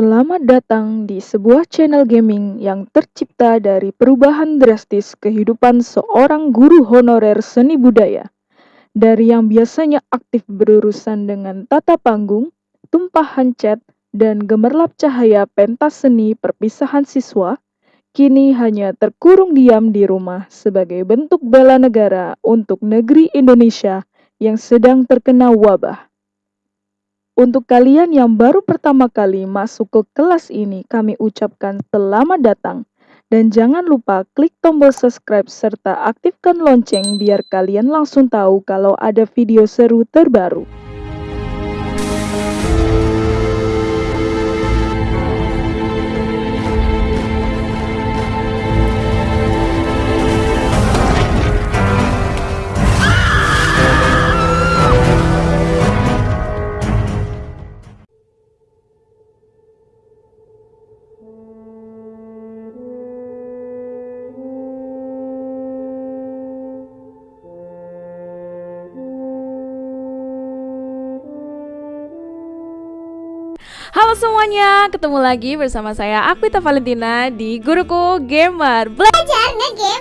Selamat datang di sebuah channel gaming yang tercipta dari perubahan drastis kehidupan seorang guru honorer seni budaya. Dari yang biasanya aktif berurusan dengan tata panggung, tumpahan cat, dan gemerlap cahaya pentas seni perpisahan siswa, kini hanya terkurung diam di rumah sebagai bentuk bela negara untuk negeri Indonesia yang sedang terkena wabah. Untuk kalian yang baru pertama kali masuk ke kelas ini, kami ucapkan selamat datang. Dan jangan lupa klik tombol subscribe serta aktifkan lonceng biar kalian langsung tahu kalau ada video seru terbaru. Semuanya, ketemu lagi bersama saya Akwita Valentina di Guruku Gamer. Belajar nge-game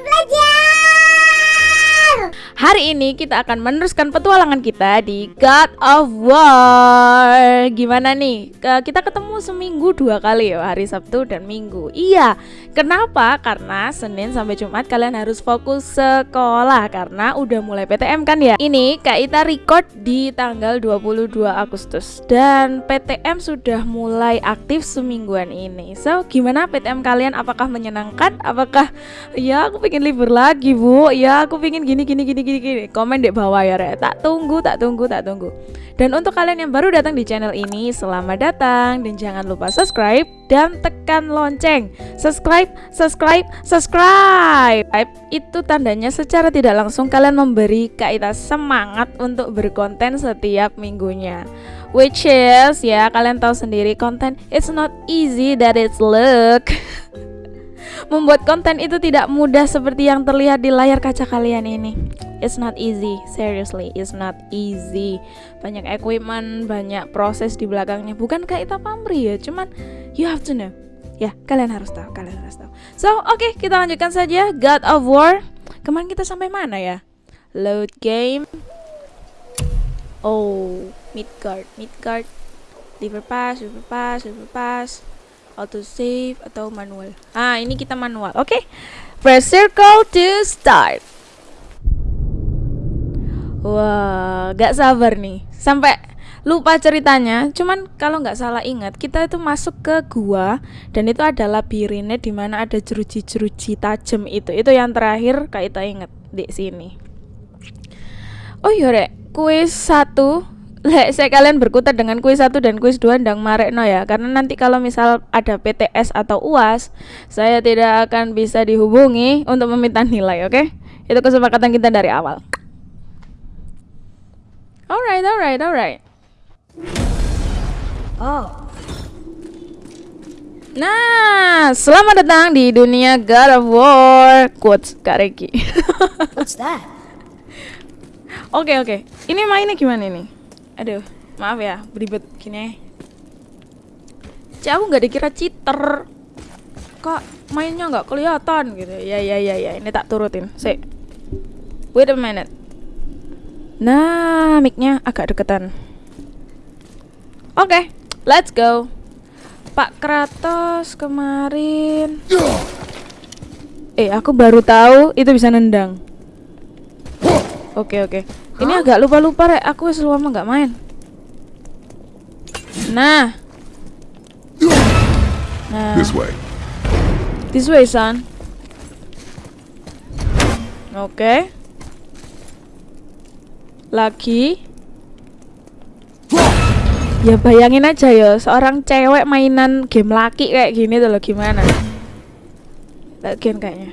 Hari ini kita akan meneruskan petualangan kita di God of War Gimana nih? Kita ketemu seminggu dua kali ya, hari Sabtu dan Minggu Iya, kenapa? Karena Senin sampai Jumat kalian harus fokus sekolah Karena udah mulai PTM kan ya Ini Kak Ita record di tanggal 22 Agustus Dan PTM sudah mulai aktif semingguan ini So, gimana PTM kalian? Apakah menyenangkan? Apakah, ya aku pengen libur lagi bu Ya aku pengen gini gini gini gini gini komen di bawah ya re tak tunggu tak tunggu tak tunggu. Dan untuk kalian yang baru datang di channel ini selamat datang. Dan jangan lupa subscribe dan tekan lonceng. Subscribe subscribe subscribe. Itu tandanya secara tidak langsung kalian memberi Kak semangat untuk berkonten setiap minggunya. Which is ya kalian tahu sendiri konten it's not easy that it's look Membuat konten itu tidak mudah seperti yang terlihat di layar kaca kalian ini. It's not easy, seriously, it's not easy. Banyak equipment, banyak proses di belakangnya. Bukan kayak kita pamri ya, cuman you have to know. Ya, kalian harus tahu, kalian harus tahu. So, oke, okay, kita lanjutkan saja God of War. Kemarin kita sampai mana ya? Load game. Oh, Midgard, Midgard. Liver pass, liver pass, pass auto save atau manual? Ah ini kita manual. Oke. Okay. press circle to start. Wah gak sabar nih. Sampai lupa ceritanya. Cuman kalau nggak salah ingat kita itu masuk ke gua dan itu ada labirinnya di mana ada jeruji-jeruji tajam itu. Itu yang terakhir kita inget di sini. Oh iya rek. Kuis satu Lek saya kalian berkutat dengan kuis 1 dan kuis 2 ndang marekno ya karena nanti kalau misal ada PTS atau UAS saya tidak akan bisa dihubungi untuk meminta nilai oke okay? itu kesepakatan kita dari awal alright alright alright oh Nah, selamat datang di dunia God of War. Quotes Kak Reki. What's that? Oke, okay, oke. Okay. Ini mainnya gimana nih? Aduh maaf ya beribet gini. Aku nggak dikira cheater. Kok mainnya nggak kelihatan gitu? Ya ya ya ya ini tak turutin. Sih wait a minute. Nah micnya agak deketan. Oke okay, let's go. Pak Kratos kemarin. Eh aku baru tahu itu bisa nendang. Oke okay, oke. okay. Ini agak lupa-lupa rek, aku selama nggak main. Nah. Nah. This way. This way, son. Oke. Okay. Lagi. Ya bayangin aja ya, seorang cewek mainan game laki kayak gini tuh lo gimana? Lagian kayaknya.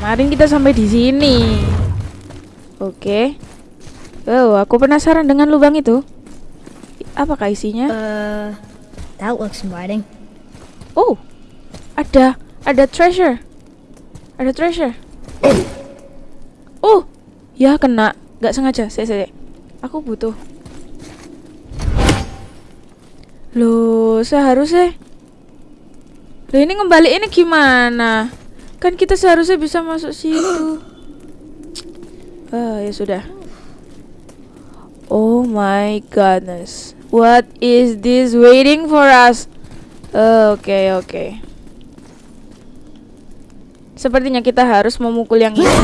Kemarin kita sampai di sini. Oke. Okay. Oh, aku penasaran dengan lubang itu. Apakah isinya? Uh, that looks inviting. Oh, ada ada treasure. Ada treasure. Oh, ya kena. Gak sengaja. Saya, saya. Aku butuh. Loh, seharusnya Loh ini ngembali ini gimana? Kan kita seharusnya bisa masuk situ. Ah, ya sudah. Oh my goodness. What is this waiting for us? Oke, oke. Sepertinya kita harus memukul yang ini.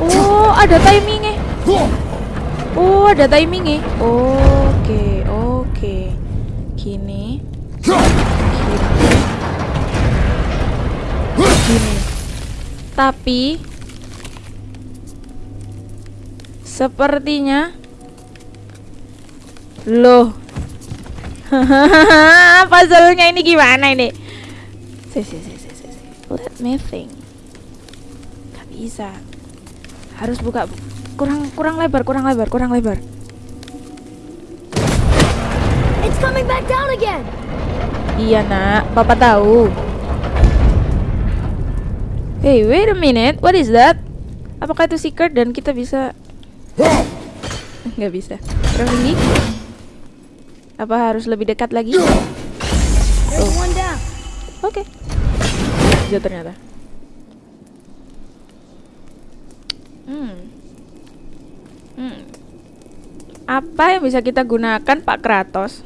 Oh, ada timingnya. Oh, ada timingnya. Oke, oke. Gini. Gini. Gini. Tapi sepertinya loh. Puzzle-nya ini gimana ini? Si, si, si, si, si. Let me think. Gak bisa. Harus buka kurang kurang lebar, kurang lebar, kurang lebar. It's coming back down again. Iya nak, papa tahu. Hey, wait a minute, what is that? Apakah itu secret dan kita bisa? Nggak bisa. Kurang tinggi? Apa harus lebih dekat lagi? Down. Oke. Bisa ternyata. Hmm. Hmm. Apa yang bisa kita gunakan Pak Kratos?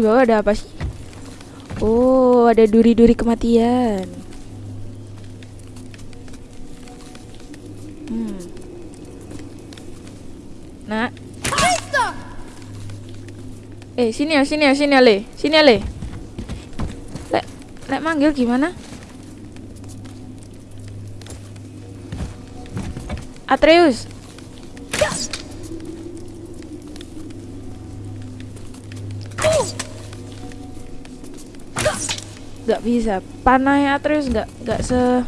Di bawah ada apa sih? Oh, ada duri-duri kematian. Hmm. Nah. Eh, sini ya, sini ya, sini ya, Le. Sini ya, Le. Lek, lek manggil gimana? Atreus. Gak bisa. Panahnya Atreus nggak nggak se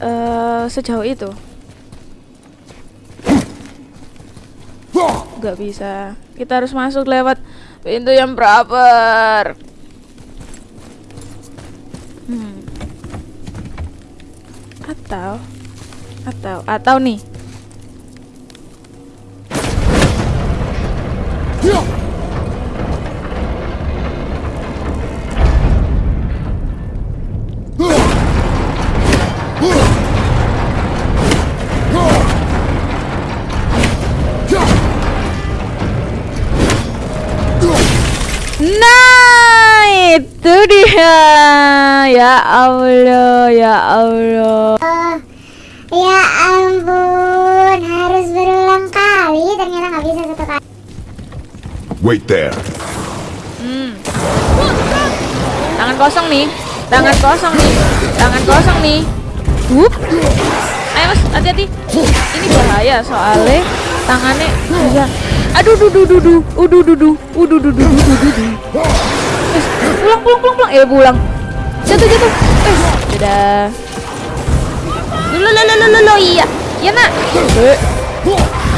eh sejauh itu. Gak bisa. Kita harus masuk lewat pintu yang proper. Hmm. Atau atau atau nih. Ya Allah, ya Allah. Ya ampun, harus berulang kali. Ternyata nggak bisa satu kali. Wait there. Hmm. Tangan kosong nih. Tangan kosong nih. Tangan kosong nih. Wup. Ayo mas, hati-hati. Ini bahaya soalnya tangannya bisa. Aduh, duh, duh, duh, duh, uduh, duh, duh, uduh, duh, duh, duh, duh, duh. Eh, pulang, pulang, pulang, pulang. Eh, pulang. Jatuh, jatuh. Eh, dadah. Lo, lo, lo, lo, lo, iya. Iya nak. Dek,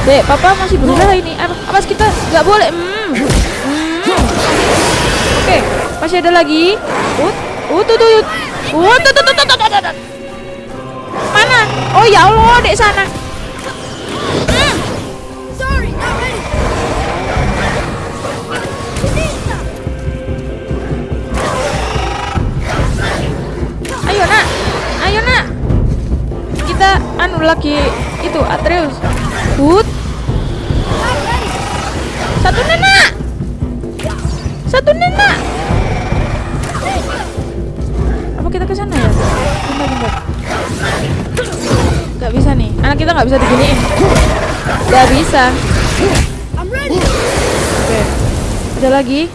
dek, papa masih berusaha ini. Awas, kita nggak boleh. Hmm. Hmm. Oke, masih ada lagi. Ut, ut. Ut, ut, ut, ut, ut, ut, ut, ut. Mana? Oh ya Allah, dek sana. Hmm. Kita anu lagi itu Atreus. Ut. Satu nenak. Satu nenak. Apa kita ke sana ya? Bentar, bentar. Gak bisa nih. Anak kita nggak bisa diginiin. Gak bisa. Oke. Ada lagi.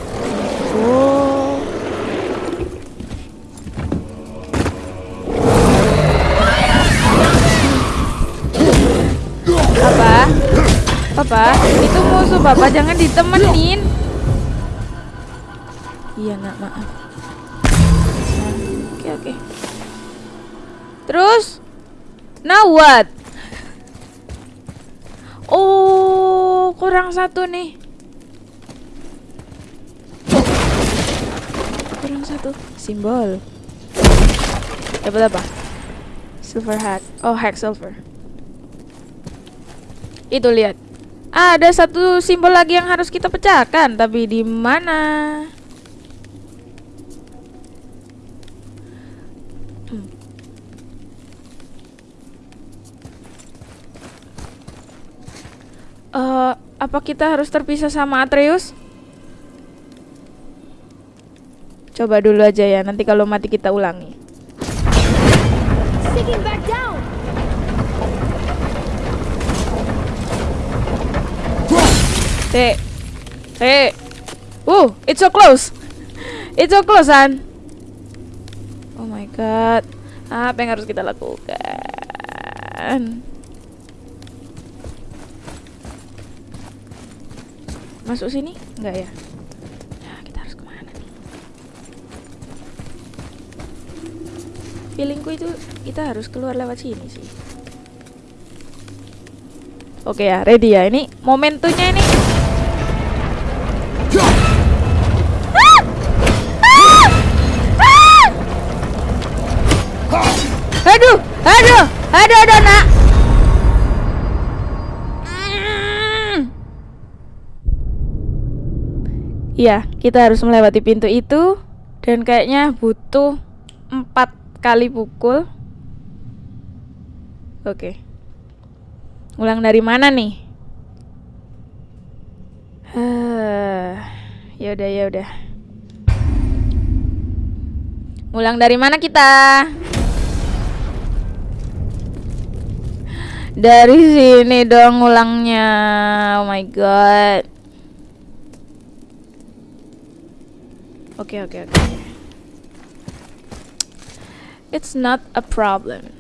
Oh. Bapak, Itu musuh bapak jangan ditemenin. Iya, Nak, maaf. Oke, oke. Terus now what? Oh, kurang satu nih. Kurang satu simbol. Dapat apa? Silver hat. Oh, hack silver. Itu lihat. Ada satu simbol lagi yang harus kita pecahkan, tapi di mana? Hmm. Eh, apa kita harus terpisah sama Atreus? Coba dulu aja ya, nanti kalau mati kita ulangi. Sinking back down. T. T. Uh, it's so close. It's so close, An. Oh my god. Apa yang harus kita lakukan? Masuk sini? Enggak ya? Ya, kita harus ke mana nih? Feelingku itu kita harus keluar lewat sini sih. Oke ya, ready ya. Ini momentumnya ini. Iya, kita harus melewati pintu itu dan kayaknya butuh empat kali pukul. Oke. Ulang dari mana nih? Eh, ya udah ya udah. Ulang dari mana kita? Dari sini dong ulangnya. Oh my god. Oke oke oke. It's not a problem.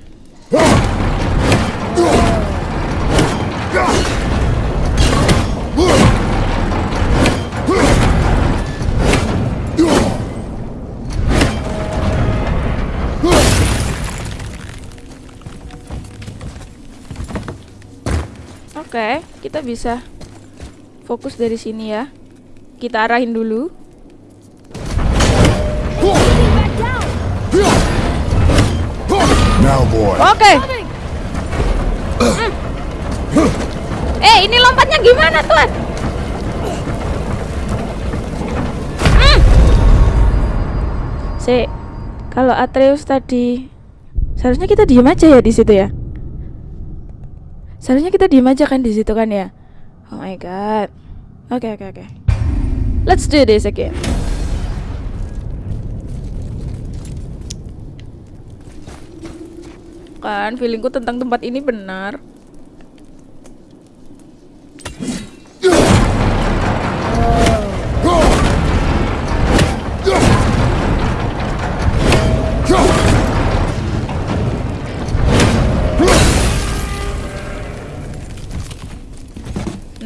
Oke, kita bisa fokus dari sini ya. Kita arahin dulu. Oke. Coming. Eh, ini lompatnya gimana, Tuan? Hmm. Si, kalau Atreus tadi seharusnya kita diem aja ya di situ ya. Seharusnya kita diem aja kan di situ kan ya. Oh my god. Oke oke oke. Let's do this again. Kan feelingku tentang tempat ini benar.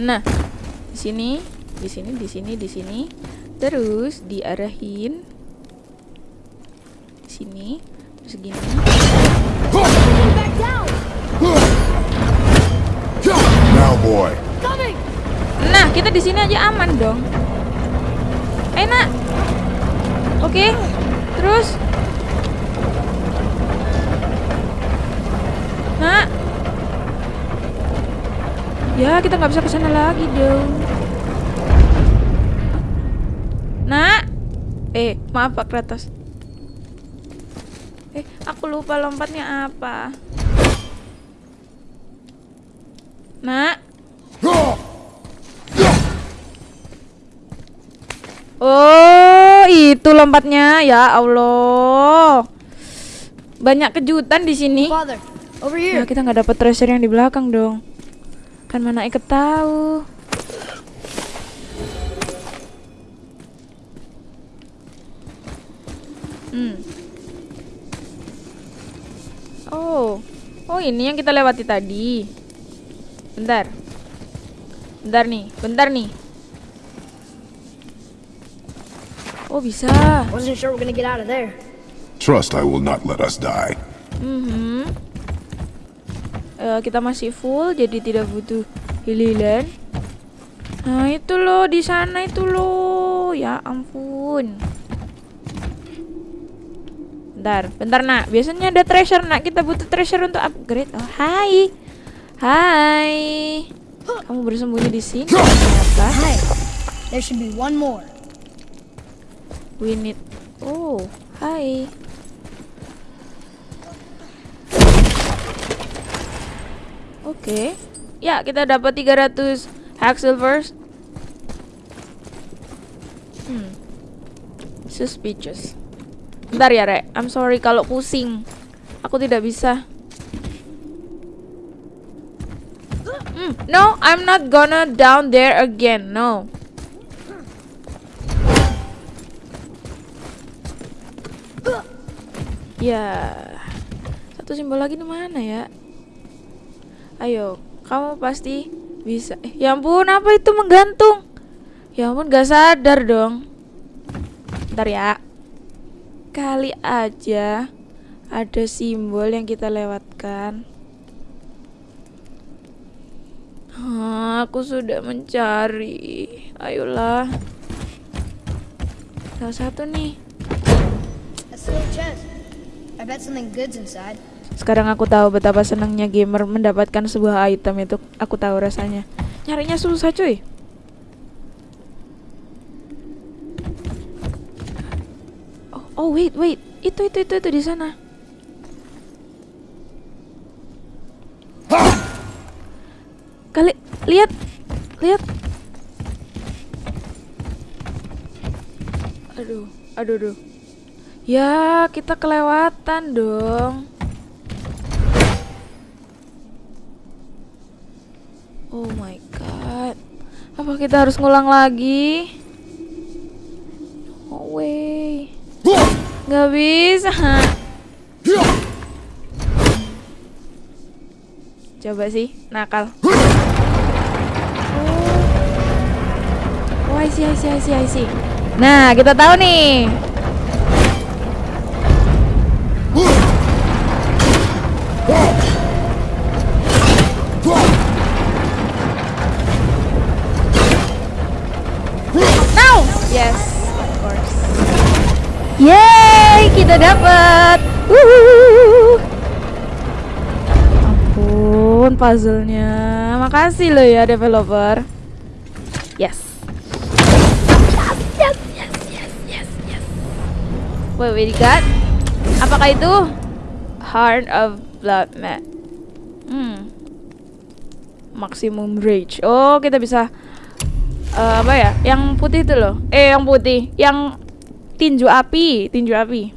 Nah, di sini, di sini, di sini, di sini. Terus diarahin di sini, terus gini. Nah, kita di sini aja aman dong. Enak. Oke. Terus. Nah. Ya, kita nggak bisa ke sana lagi dong. Nah. Eh, maaf Pak Kratos. Eh, aku lupa lompatnya apa. Nah. Oh, itu lompatnya. Ya Allah. Banyak kejutan di sini. Father, over Ya, here. kita nggak dapat treasure yang di belakang dong. Kan mana Iket tahu. Hmm. Oh. Oh, ini yang kita lewati tadi. Bentar. Bentar nih, bentar nih. Oh, bisa. Wasn't sure we're gonna get out of there. Trust I will not let us die. Mhm. Eh, kita masih full jadi tidak butuh hililan. Nah, itu loh di sana itu loh. Ya ampun. Bentar, bentar nak. Biasanya ada treasure nak. Kita butuh treasure untuk upgrade. Oh, hai. Hai. Kamu bersembunyi di sini ternyata. Hi. There should be one more. We need Oh, hai. Oke. Ya, kita dapat 300 hack silvers. Hmm. Suspicious. Bentar ya, Rek. I'm sorry kalau pusing. Aku tidak bisa. Hmm, No, I'm not gonna down there again. No. Ya, satu simbol lagi di mana ya? Ayo, kamu pasti bisa. Eh, ya ampun, apa itu menggantung? Ya ampun, gak sadar dong. Ntar ya. Kali aja ada simbol yang kita lewatkan. Ah, aku sudah mencari. Ayolah. Salah satu nih. A steel chest. I bet something good's inside. Sekarang aku tahu betapa senangnya gamer mendapatkan sebuah item itu. Aku tahu rasanya. Nyarinya susah cuy. Oh, oh wait wait. Itu itu itu itu di sana. Kali lihat lihat. Aduh, aduh, aduh. Ya, kita kelewatan dong. Oh my god. Apa kita harus ngulang lagi? No way. Gak bisa. Coba sih, nakal. Oh, see, I see, I see, I see. Nah, kita tahu nih. Now! Yes, of course. Kita dapat. Ampun, puzzle-nya. Makasih loh ya developer. Yes. Yes, yes, yes, yes, yes. Wait, wait, got? Apakah itu? Heart of Blood Mat. Hmm. Maximum Rage. Oh, kita bisa eh, apa ya? Yang putih itu loh. Eh, yang putih, yang tinju api, tinju api.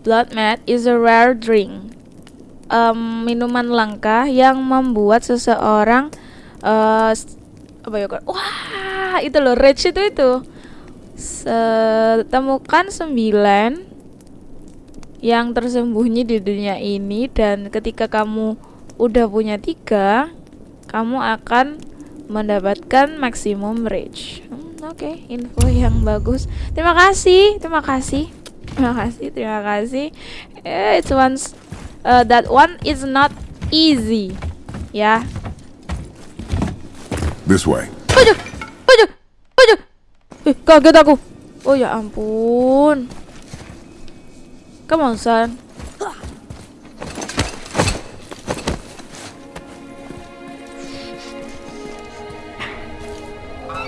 Blood Mat is a rare drink. Em, minuman langka yang membuat seseorang s- apa ya? Wah, itu loh rage itu itu. Temukan sembilan yang tersembunyi di dunia ini dan ketika kamu udah punya tiga kamu akan mendapatkan maksimum rage Hmm, oke info yang bagus terima kasih terima kasih terima kasih terima kasih eh, it's once uh, that one is not easy ya This way. Aduh, aduh, aduh. Eh, kaget aku. Oh ya ampun. Come on, son.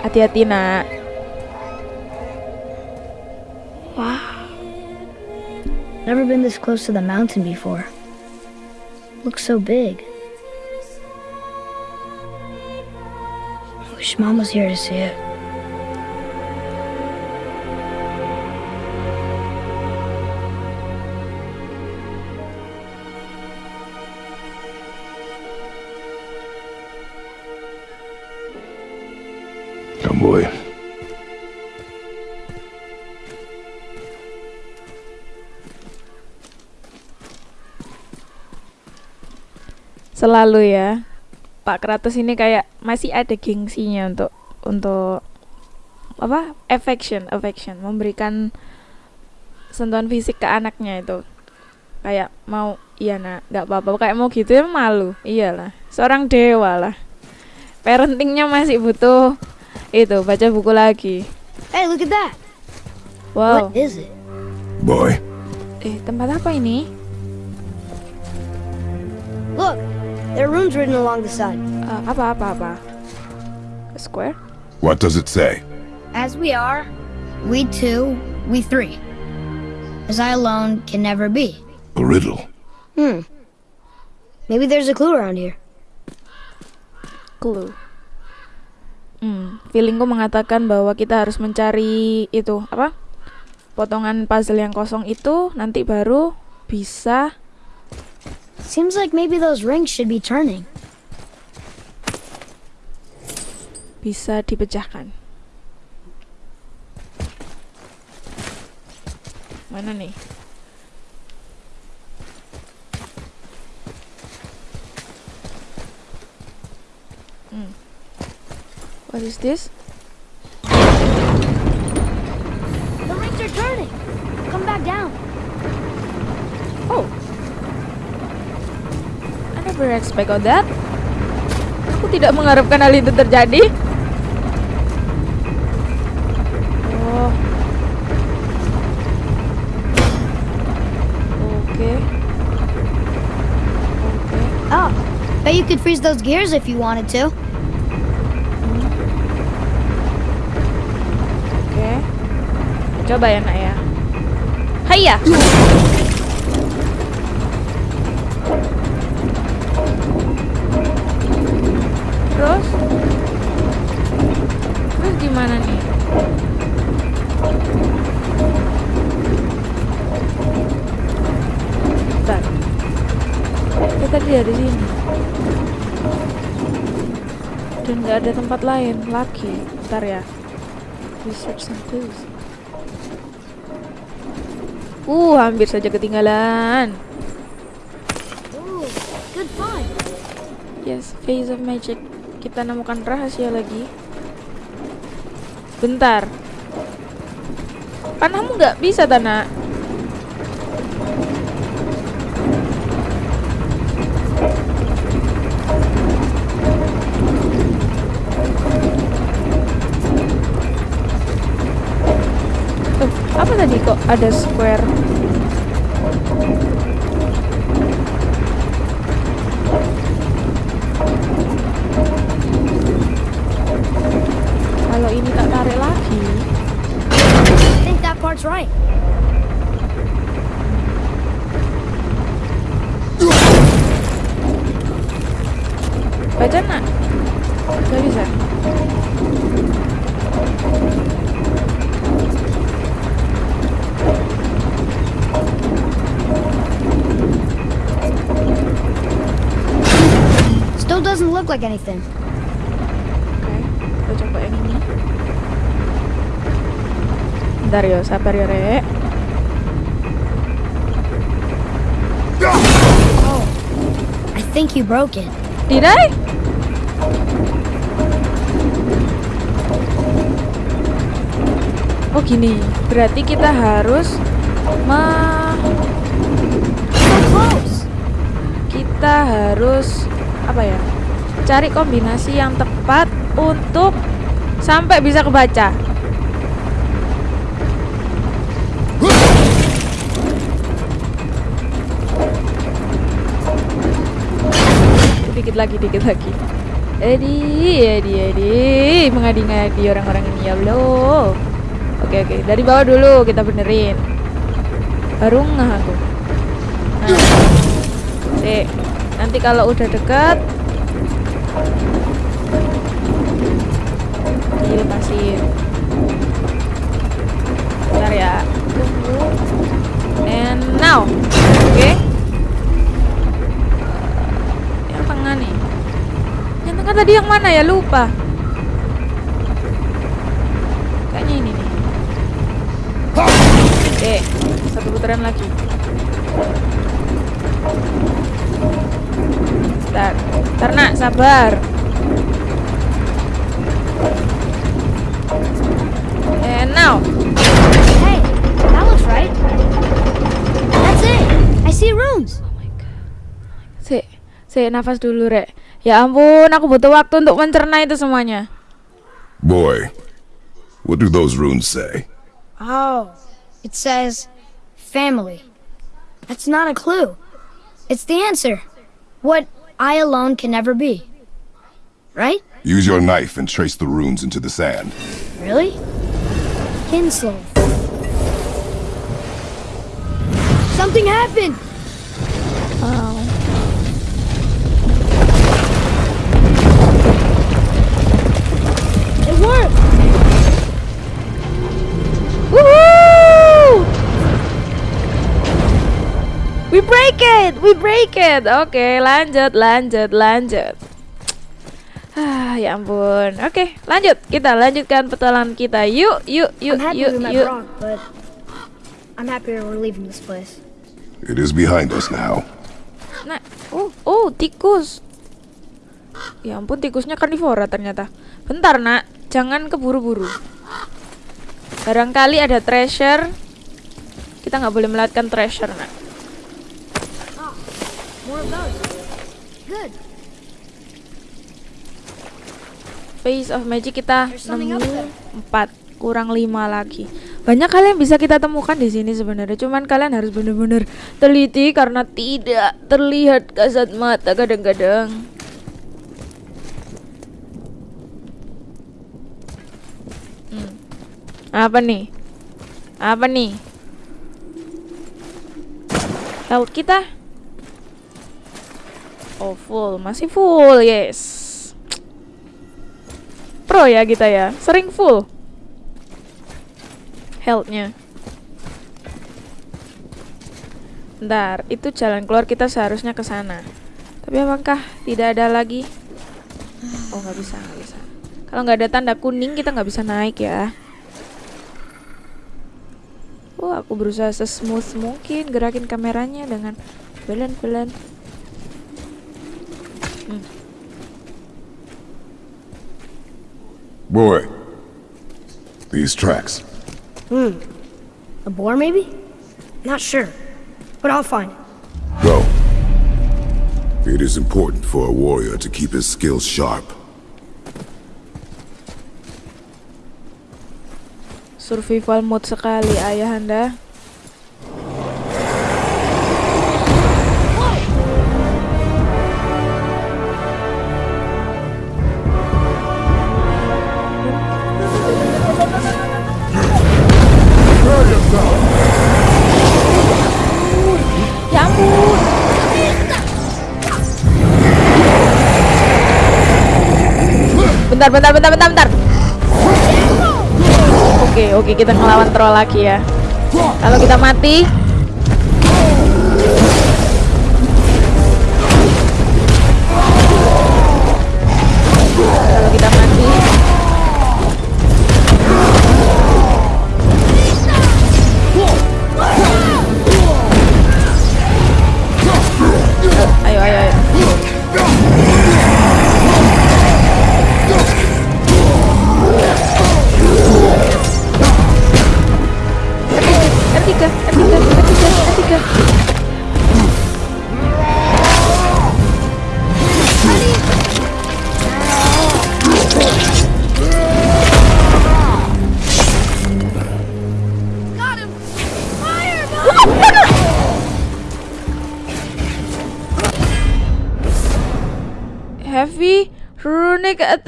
Hati-hati, nak. Wow. Never been this close to the mountain before. Looks so big. I Wish Mom was here to see it. Selalu ya. Pak Kratos ini kayak masih ada gengsinya untuk untuk apa? affection, affection, memberikan sentuhan fisik ke anaknya itu. kayak mau iya nak nggak apa-apa kayak mau gitu ya malu iyalah seorang dewa lah parentingnya masih butuh itu baca buku lagi Hey, look at that. wow What is it? Boy, eh tempat apa ini there are runes written along the side. Eh, apa apa apa square what does it say? As we are, we two, we three. As I alone can never be. A riddle. Hmm. Maybe there's a clue around here. clue hmm feelingku mengatakan bahwa kita harus mencari itu apa potongan puzzle yang kosong itu nanti baru bisa Seems like maybe those rings should be turning. bisa dipecahkan. Mana nih? Hmm. What is this? Never expect of that. Aku tidak mengharapkan hal itu terjadi. Oh. Oke. Oke. Oh, bet you could freeze those gears if you wanted to. Oke. Coba ya, Nak ya. Hayya. Tempat lain lagi. Bentar ya. Research some clues. Uh, hampir saja ketinggalan. Yes, Phase of Magic. Kita nemukan rahasia lagi. Bentar. Panahmu nggak bisa, Tana. Apa tadi kok ada square? Like anything. Oke, kita coba yang ini. Bentar yo, sabar yo, Rek. Oh, I think you broke it. Did I? Oh gini, berarti kita harus close. kita harus apa ya? Cari kombinasi yang tepat untuk sampai bisa kebaca. Dikit lagi, dikit lagi. Edi, Edi, Edi, mengadi-ngadi orang-orang ini ya Allah. Oke, oke, dari bawah dulu kita benerin. Baru ngeh aku. Nah. Nanti kalau udah dekat dilepasin. Bentar ya. And now. Oke. Yang tengah nih. Yang tengah tadi yang mana ya? Lupa. Kayaknya ini nih. Oke, satu putaran lagi. Bentar, bentar nak, sabar. And now, Hey, that looks right. That's it. I see see runes. Oh sik, sik nafas dulu, Rek. Ya ampun, aku butuh waktu untuk mencerna itu semuanya. Boy, what do those runes say? Oh, it says family. That's not a clue. It's the answer. What I alone can never be. Right? Use your knife and trace the runes into the sand. Really? Kinslow. Something happened! It break it, we break it. Oke, lanjut, lanjut, lanjut. Ah, ya ampun. Oke, lanjut. Kita lanjutkan petualangan kita. Yuk, yuk, yuk, I'm happy yuk, yuk. I'm happier we're leaving this place. It is behind us now. Nah, oh, oh, tikus. Ya ampun, tikusnya karnivora ternyata. Bentar, Nak. Jangan keburu-buru. Barangkali ada treasure. Kita nggak boleh melewatkan treasure, Nak. Of. Face of Magic kita nemu there. 4 kurang 5 lagi. Banyak hal yang bisa kita temukan di sini sebenarnya. Cuman kalian harus benar-benar teliti karena tidak terlihat kasat mata kadang-kadang. Hmm. Apa nih? Apa nih? Health kita? Oh full, masih full, yes pro ya kita ya sering full healthnya Bentar, itu jalan keluar kita seharusnya ke sana. Tapi apakah tidak ada lagi? Oh, nggak bisa, nggak bisa. Kalau nggak ada tanda kuning, kita nggak bisa naik ya. Oh, aku berusaha sesmooth mungkin gerakin kameranya dengan pelan-pelan. Boy, these tracks. Hmm. A boar, maybe? Not sure. But I'll find it. Go. It is important for a warrior to keep his skills sharp. Survival mode sekali ayahanda. Ya Bentar, bentar, bentar, bentar, bentar. Oke, oke kita ngelawan troll lagi ya. Kalau kita mati,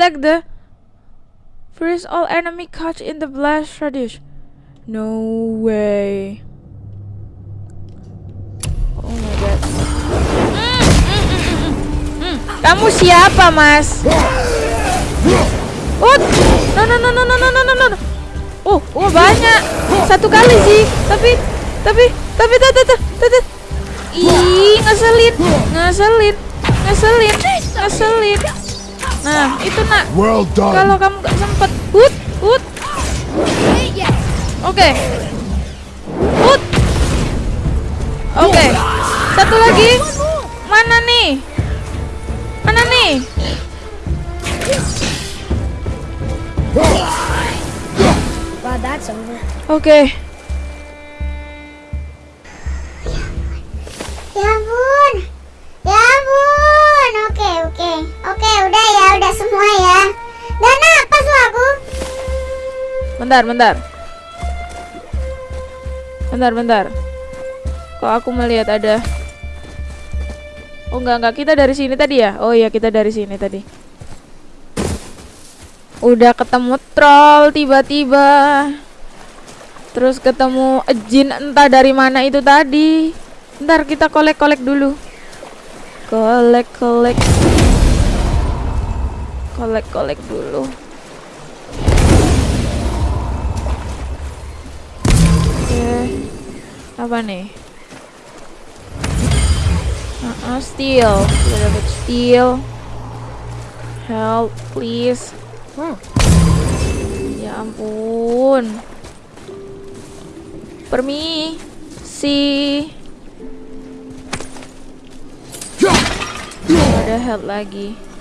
attack the freeze all enemy caught in the blast radius. No way. Oh my god. Kamu siapa, Mas? What? No no no no no no no no no. Oh, oh banyak. Satu kali sih. Tapi tapi tapi tapi tapi tapi Ih, ngeselin. Ngeselin. Ngeselin. Ngeselin. Nah, itu nak. Well done. Kalau kamu gak sempet, hut, hut. Oke. Hut. Oke. Satu lagi. Mana nih? Mana nih? Glad that's udah semua ya. Dan apa lu aku? Bentar, bentar. Bentar, bentar. Kok aku melihat ada Oh enggak enggak kita dari sini tadi ya? Oh iya kita dari sini tadi. Udah ketemu troll tiba-tiba. Terus ketemu jin entah dari mana itu tadi. Ntar kita kolek-kolek dulu. Kolek-kolek. Kolek-kolek dulu. Oke. Apa nih? Uh, steel. Kita dapat steel. Help, please. Hmm. Ya ampun. Permisi. Ada help lagi.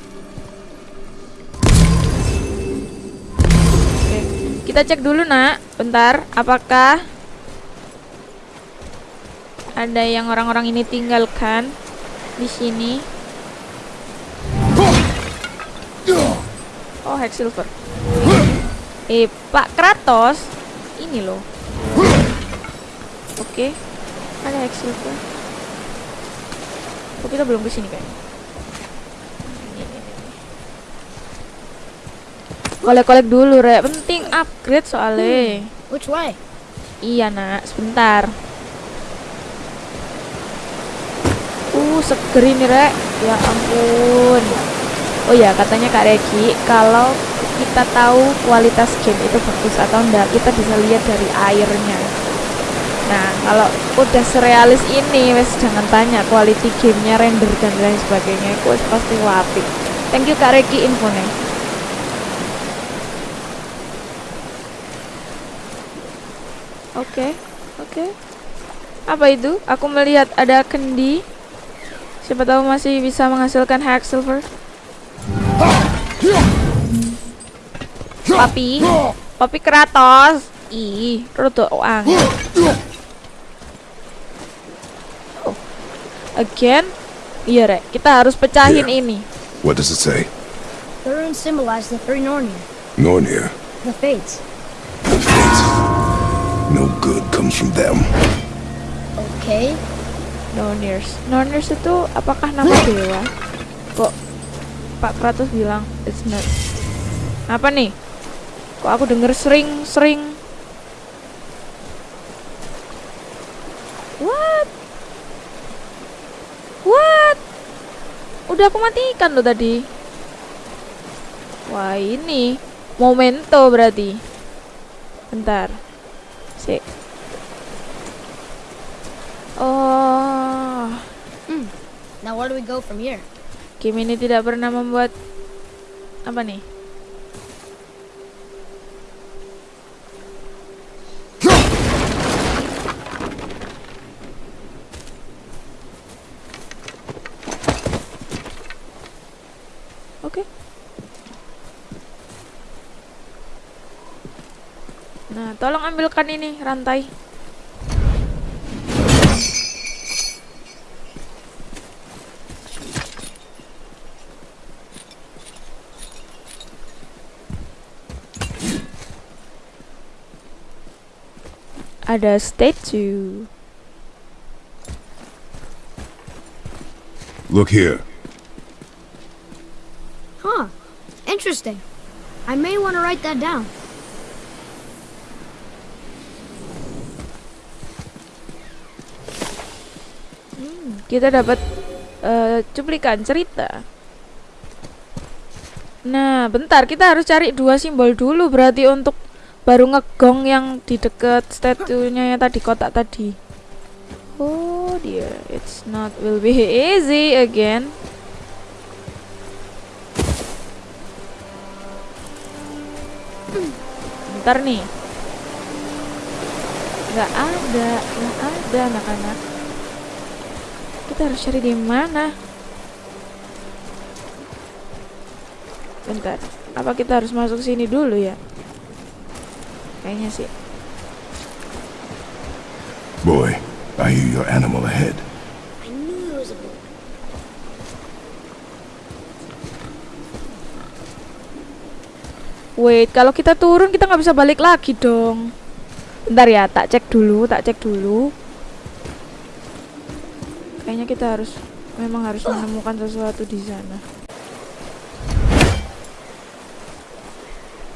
Kita cek dulu nak. Bentar, apakah ada yang orang-orang ini tinggalkan di sini? Oh, Hex Silver. Eh, Pak Kratos, ini loh. Oke, ada Hex Silver. Oh, kita belum ke sini kayaknya. Ini, ini, ini. Kolek-kolek dulu, Rek. Penting upgrade soalnya. Which way? Iya, Nak. Sebentar. Uh, seger ini, Rek. Ya ampun. Oh ya, katanya Kak Regi, kalau kita tahu kualitas game itu bagus atau enggak, kita bisa lihat dari airnya. Nah, kalau udah serealis ini, wes jangan tanya quality gamenya, render dan lain sebagainya, itu pasti wapi. Thank you Kak Regi infonya. Oke, oke. Apa itu? Aku melihat ada kendi. Siapa tahu masih bisa menghasilkan hack silver. Papi, papi Kratos. Ih, rada angin. Oh. Again? Iya, Rek. Kita harus pecahin Iya. ini. What does it say? The runes symbolize the three Nornir, Nornir. the Fates. The Fates. No good comes from them. Okay. Nornirs. Nornirs itu apakah nama dewa? Kok Pak Kratos bilang it's not. Apa nih? Kok aku denger sering-sering What? What? Udah aku matikan loh tadi. Wah, ini momento berarti. Bentar. Sik. Oh, Now where do we go from here? game ini tidak pernah membuat apa nih? Ambilkan ini rantai. Ada statue. Look here. Huh. Interesting. I may want to write that down. Kita dapat eh, cuplikan cerita. Nah, bentar, kita harus cari dua simbol dulu berarti untuk baru ngegong yang di deket statunya yang tadi kotak tadi. Oh dear, it's not will be easy again. Bentar nih. Nggak ada, nggak ada anak-anak. Kita harus cari di mana? Bentar. Apa kita harus masuk sini dulu ya? Kayaknya sih. Boy, I hear your animal ahead. I knew it was a book. Wait, kalau kita turun kita nggak bisa balik lagi dong. Bentar ya, tak cek dulu, tak cek dulu. Kayaknya kita harus memang harus menemukan sesuatu di sana.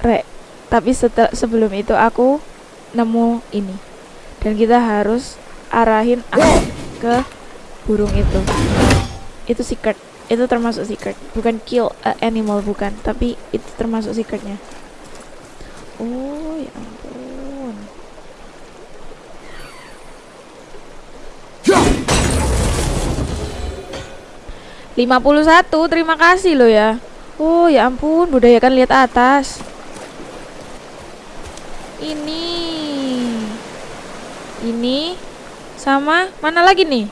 Rek, tapi setel, sebelum itu aku nemu ini. Dan kita harus arahin aku ke burung itu. Itu secret. Itu termasuk secret. Bukan kill animal bukan, tapi itu termasuk secretnya. Oh, ya ampun. 51, terima kasih loh ya. Oh, ya ampun, budayakan lihat atas. Ini. Ini sama mana lagi nih?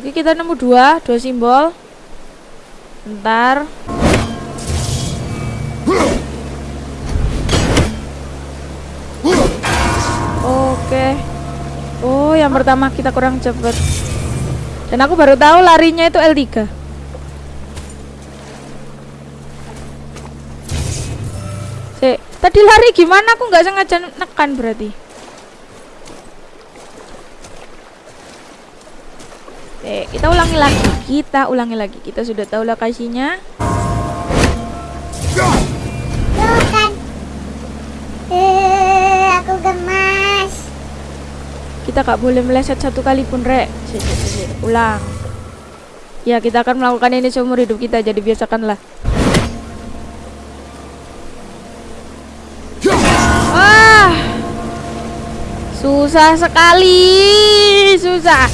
Oke, kita nemu dua, dua simbol. Bentar. Yang pertama kita kurang cepet. Dan aku baru tahu larinya itu L3. Sik, tadi lari gimana? Aku nggak sengaja nekan berarti. Oke, kita ulangi lagi. Kita ulangi lagi. Kita sudah tahu lokasinya. Kita gak boleh meleset satu kali pun, Rek. Ulang. Ya, kita akan melakukan ini seumur hidup kita, jadi biasakanlah. Wah. Susah sekali. Susah.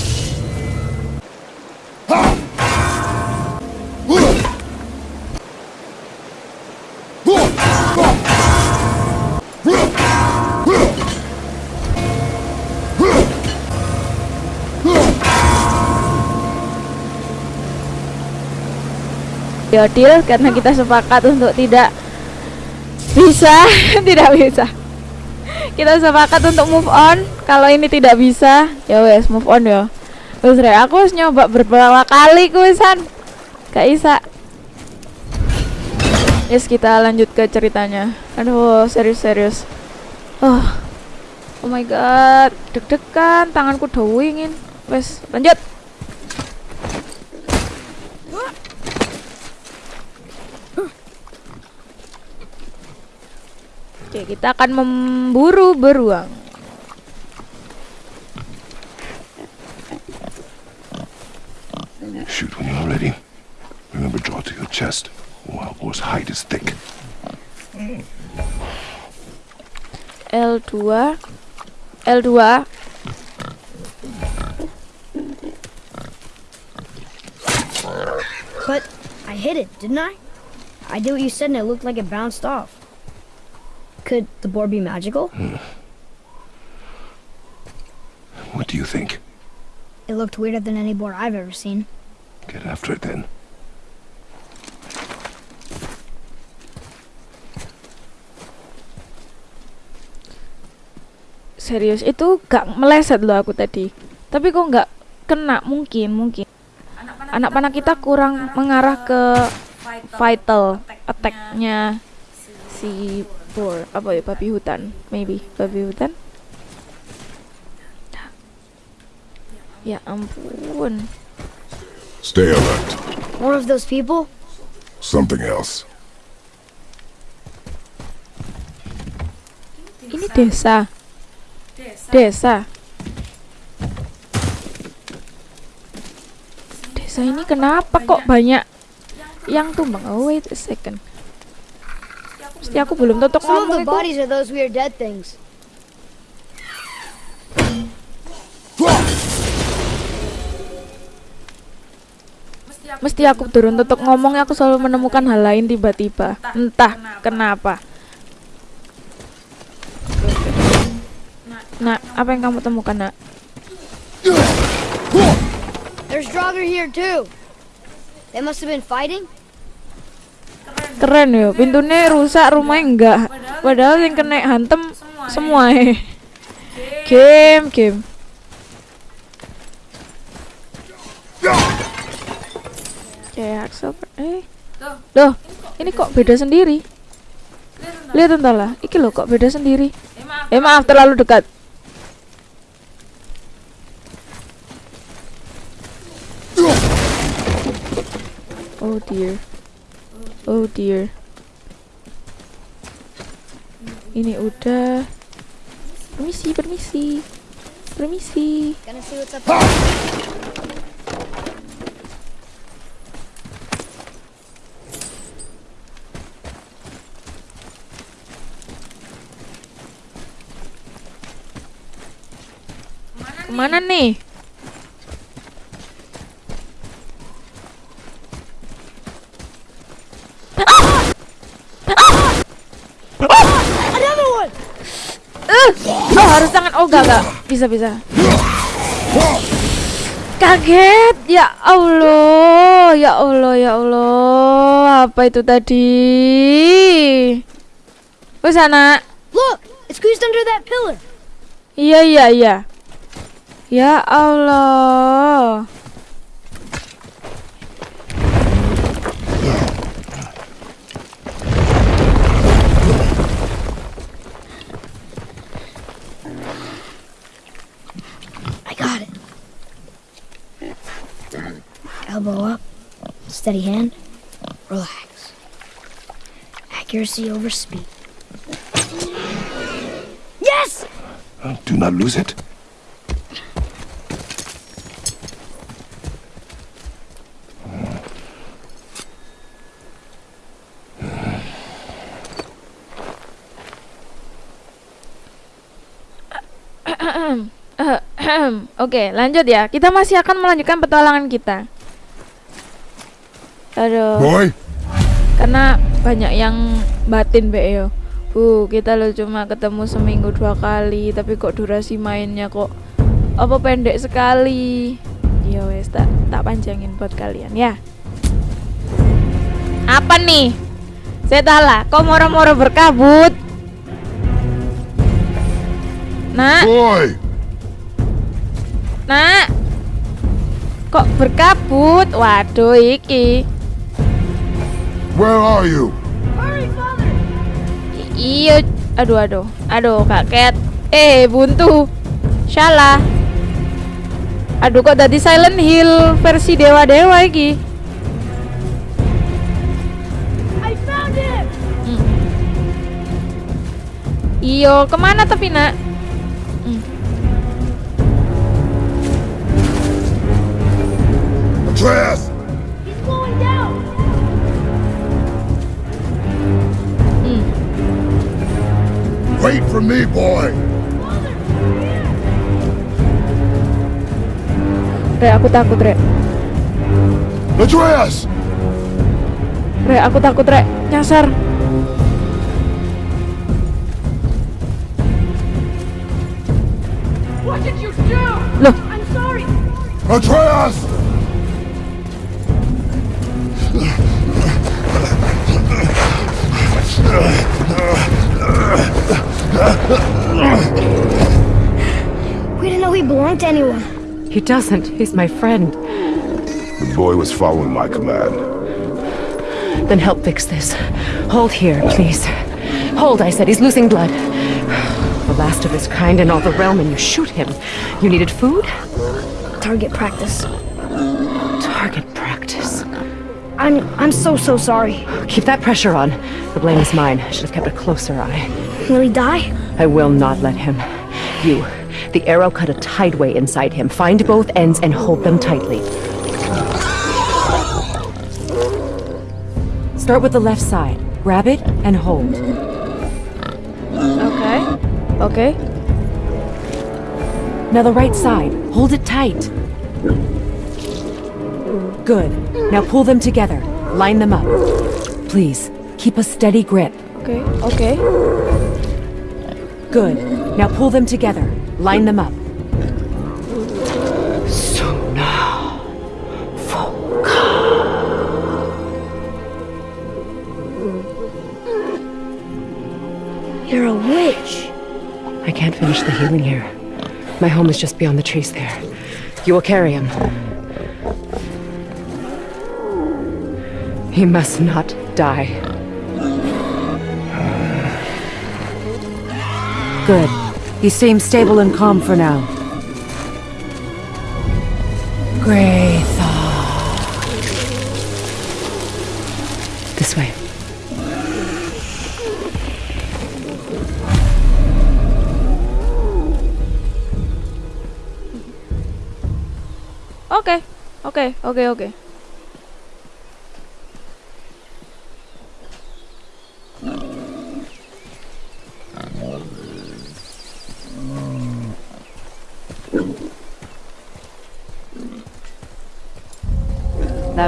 Deal karena kita sepakat untuk tidak bisa, tidak bisa. Kita sepakat untuk move on. Kalau ini tidak bisa, ya wes move on ya. Wes Rek, aku harus nyoba beberapa kali kuisan. Gak bisa. Yes, kita lanjut ke ceritanya. Aduh, serius-serius. Oh. Oh my god, deg-degan, tanganku udah wingin. Wes, lanjut. Oke, kita akan memburu beruang. Shoot when you're ready. Remember, draw to your chest. Wild boar's hide is thick. L2 L2 But I hit it, didn't I? I did what you said and it looked like it bounced off. Could the board be magical? What do you think? It looked weirder than any board I've ever seen. Get after it then. Serius itu gak meleset loh aku tadi Tapi kok gak kena mungkin mungkin Anak panah kita kurang mengarah ke vital attack-nya si boar apa ya babi hutan maybe. Babi hutan? Ya ampun. Stay alert. More of those people? Something else. ini desa. Desa. Desa ini kenapa kok banyak yang tumbang? Oh wait a second Mesti aku belum tutup Some of ngomong the bodies are those weird dead things. Mesti aku turun tutup ngomong aku selalu menemukan hal lain tiba-tiba. Entah kenapa. Nak, apa yang kamu temukan, Nak? There's Draugr here too. They must have been fighting. Keren yo, pintunya rusak, rumahnya enggak. Padahal yang kena hantem semua eh. Game, game. Axel. Eh. Loh, ini kok beda sendiri? Lihat entah lah, iki loh kok beda sendiri. Eh maaf terlalu dekat. Oh dear. Oh dear. Ini udah. Permisi, permisi. Permisi. Ke mana nih? Eh, oh harus tangan oh gak gak bisa bisa. Kaget. Ya Allah ya Allah ya Allah. Apa itu tadi? Oh sana Look, it's squeezed under that pillar. iya iya iya. Ya Allah steady hand, relax. Accuracy over speed. Yes! Do not lose it. Oke, lanjut ya. Kita masih akan melanjutkan petualangan kita. Aduh, Boy, karena banyak yang batin Mbak yo. Bu, kita lo cuma ketemu seminggu dua kali, tapi kok durasi mainnya kok apa pendek sekali. Ya wes, tak tak panjangin buat kalian ya. Apa nih? Saya salah, kok moro-moro berkabut? Nak, boy, nak. Kok berkabut? Waduh, iki. Where are you? I- Iya, aduh aduh. Aduh, Kak Cat. Eh, buntu. Salah. Aduh kok tadi Silent Hill versi dewa-dewa iki. I found him! Iyo, ke mana tapi nak? Wait for me, boy! Re, aku takut, Re. Atreus! Re, aku takut, Re. Nyasar. What did you do? Loh, I'm sorry! Atreus! Know he belonged to anyone. He doesn't. He's my friend. The boy was following my command. Then help fix this. Hold here, please. Hold, I said. He's losing blood. The last of his kind in all the realm, and you shoot him. You needed food? Target practice. Target practice. I'm I'm so so sorry. Keep that pressure on. The blame is mine. I should have kept a closer eye. Will he die? I will not let him. You. The arrow cut a tideway inside him. Find both ends and hold them tightly. Start with the left side. Grab it and hold. Okay. Oke. Now the right side. Hold it tight. Good. Now pull them together. Line them up. Please, keep a steady grip. Okay, okay. Good. Now pull them together. Line them up. So now. You're a witch. I can't finish the healing here. My home is just beyond the trees there. You will carry him. He must not die. Good. He seems stable and calm for now. Graytha. This way. Okay, okay, okay, oke.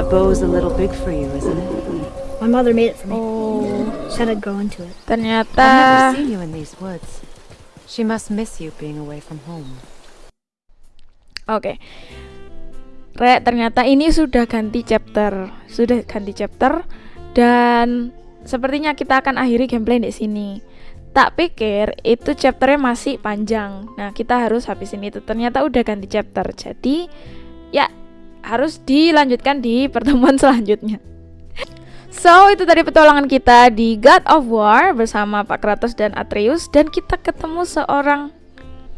Bow's a little big for you, isn't it? My mother made it for me. Oh, Said I'd grow into it. I've never ternyata seen you in these woods. She must miss you being away from home. Oke. Re, ternyata ini sudah ganti chapter. Sudah ganti chapter dan sepertinya kita akan akhiri gameplay di sini. Tak pikir itu chapternya masih panjang. Nah, kita harus habisin itu. Ternyata udah ganti chapter. Jadi, ya harus dilanjutkan di pertemuan selanjutnya. So, itu tadi petualangan kita di God of War bersama Pak Kratos dan Atreus dan kita ketemu seorang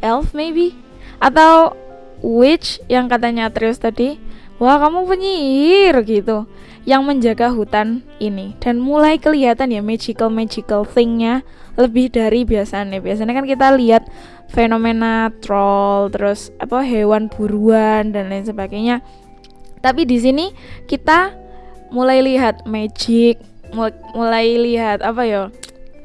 elf maybe atau witch yang katanya Atreus tadi. Wah, kamu penyihir gitu yang menjaga hutan ini dan mulai kelihatan ya magical magical thingnya lebih dari biasanya. Biasanya kan kita lihat fenomena troll terus apa hewan buruan dan lain sebagainya. Tapi di sini kita mulai lihat magic, mul- mulai lihat apa ya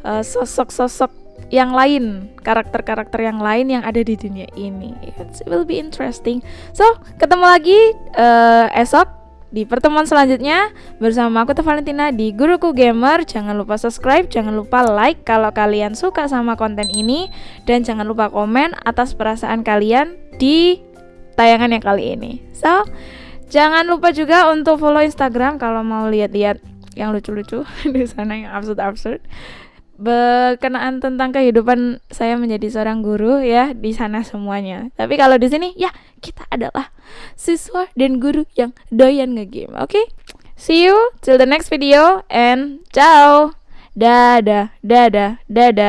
eh, sosok-sosok yang lain, karakter-karakter yang lain yang ada di dunia ini. It will be interesting. So, ketemu lagi eh, esok di pertemuan selanjutnya bersama aku Teh Valentina di Guruku Gamer. Jangan lupa subscribe, jangan lupa like kalau kalian suka sama konten ini dan jangan lupa komen atas perasaan kalian di tayangan yang kali ini. So, Jangan lupa juga untuk follow Instagram kalau mau lihat-lihat yang lucu-lucu di sana yang absurd-absurd. Berkenaan tentang kehidupan saya menjadi seorang guru ya di sana semuanya. Tapi kalau di sini ya kita adalah siswa dan guru yang doyan ngegame. Oke? See you till the next video and ciao. Dadah, dadah, dadah.